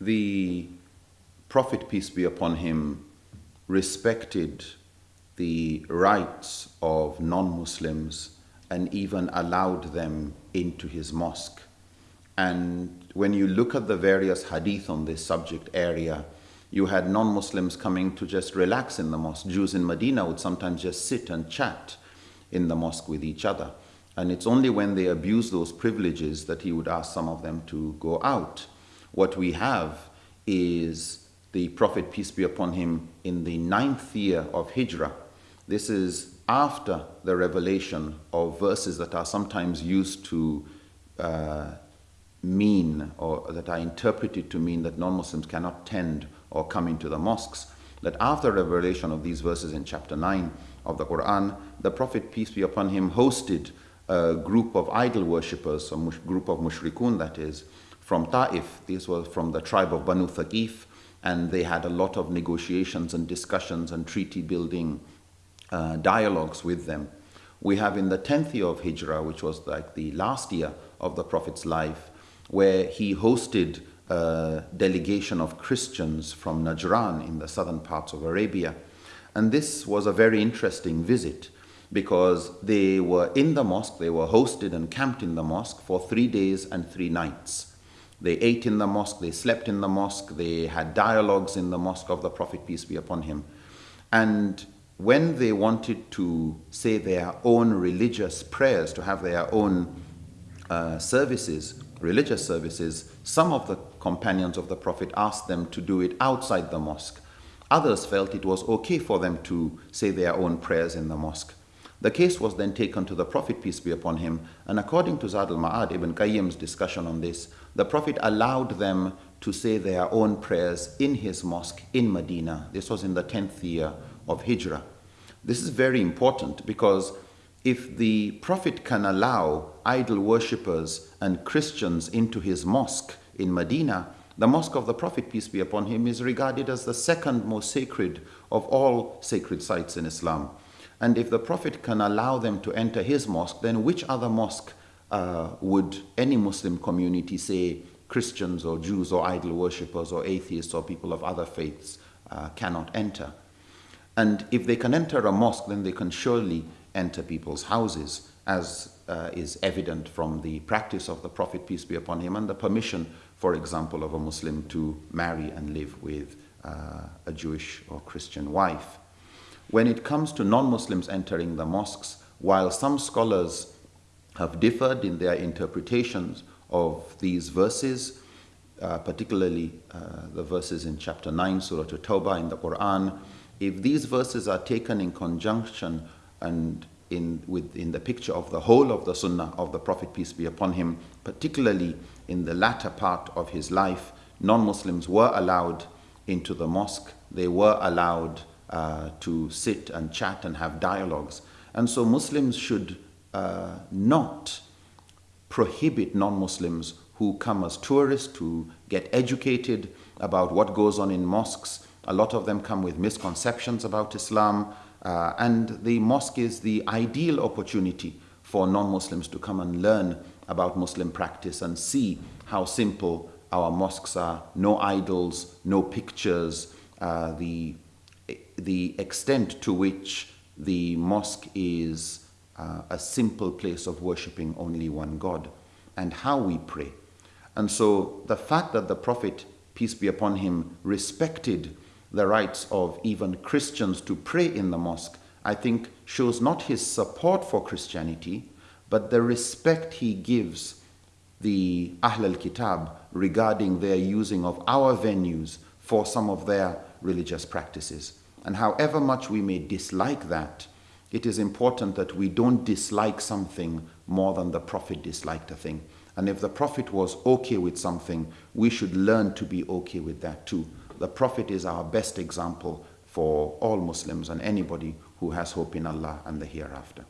the Prophet, peace be upon him, respected the rights of non Muslims and even allowed them into his mosque. And when you look at the various hadith on this subject area, you had non Muslims coming to just relax in the mosque. Jews in Medina would sometimes just sit and chat in the mosque with each other. And it's only when they abuse those privileges that he would ask some of them to go out. What we have is the Prophet, peace be upon him, in the ninth year of Hijrah. This is after the revelation of verses that are sometimes used to uh, mean or that are interpreted to mean that non Muslims cannot tend or come into the mosques. That after revelation of these verses in chapter 9 of the Quran, the Prophet, peace be upon him, hosted a group of idol worshippers, a group of mushrikun that is, from Ta'if. These were from the tribe of Banu Thaqif, and they had a lot of negotiations and discussions and treaty building uh, dialogues with them. We have in the 10th year of Hijrah, which was like the last year of the Prophet's life, where he hosted a delegation of Christians from Najran in the southern parts of Arabia. And this was a very interesting visit because they were in the mosque, they were hosted and camped in the mosque for three days and three nights. They ate in the mosque, they slept in the mosque, they had dialogues in the mosque of the Prophet, peace be upon him. And when they wanted to say their own religious prayers, to have their own uh, services, religious services, some of the companions of the Prophet asked them to do it outside the mosque. Others felt it was okay for them to say their own prayers in the mosque. The case was then taken to the Prophet, peace be upon him, and according to Zad al Ma'ad, Ibn Qayyim's discussion on this, the Prophet allowed them to say their own prayers in his mosque in Medina. This was in the 10th year of Hijrah. This is very important because if the Prophet can allow idol worshippers and Christians into his mosque in Medina, the mosque of the Prophet, peace be upon him, is regarded as the second most sacred of all sacred sites in Islam. And if the Prophet can allow them to enter his mosque, then which other mosque uh, would any Muslim community say Christians or Jews or idol worshippers or atheists or people of other faiths uh, cannot enter? And if they can enter a mosque, then they can surely enter people's houses, as uh, is evident from the practice of the Prophet, peace be upon him, and the permission, for example, of a Muslim to marry and live with uh, a Jewish or Christian wife. When it comes to non Muslims entering the mosques, while some scholars have differed in their interpretations of these verses, uh, particularly uh, the verses in chapter 9, Surah At-Tawbah in the Quran, if these verses are taken in conjunction and in, with, in the picture of the whole of the Sunnah of the Prophet, peace be upon him, particularly in the latter part of his life, non Muslims were allowed into the mosque, they were allowed uh, to sit and chat and have dialogues. And so Muslims should uh, not prohibit non Muslims who come as tourists to get educated about what goes on in mosques. A lot of them come with misconceptions about Islam, uh, and the mosque is the ideal opportunity for non Muslims to come and learn about Muslim practice and see how simple our mosques are no idols, no pictures, uh, the the extent to which the mosque is uh, a simple place of worshipping only one God and how we pray. And so the fact that the Prophet, peace be upon him, respected the rights of even Christians to pray in the mosque, I think shows not his support for Christianity, but the respect he gives the Ahl al-Kitab regarding their using of our venues for some of their religious practices. And however much we may dislike that, it is important that we don't dislike something more than the Prophet disliked a thing. And if the Prophet was okay with something, we should learn to be okay with that too. The Prophet is our best example for all Muslims and anybody who has hope in Allah and the hereafter.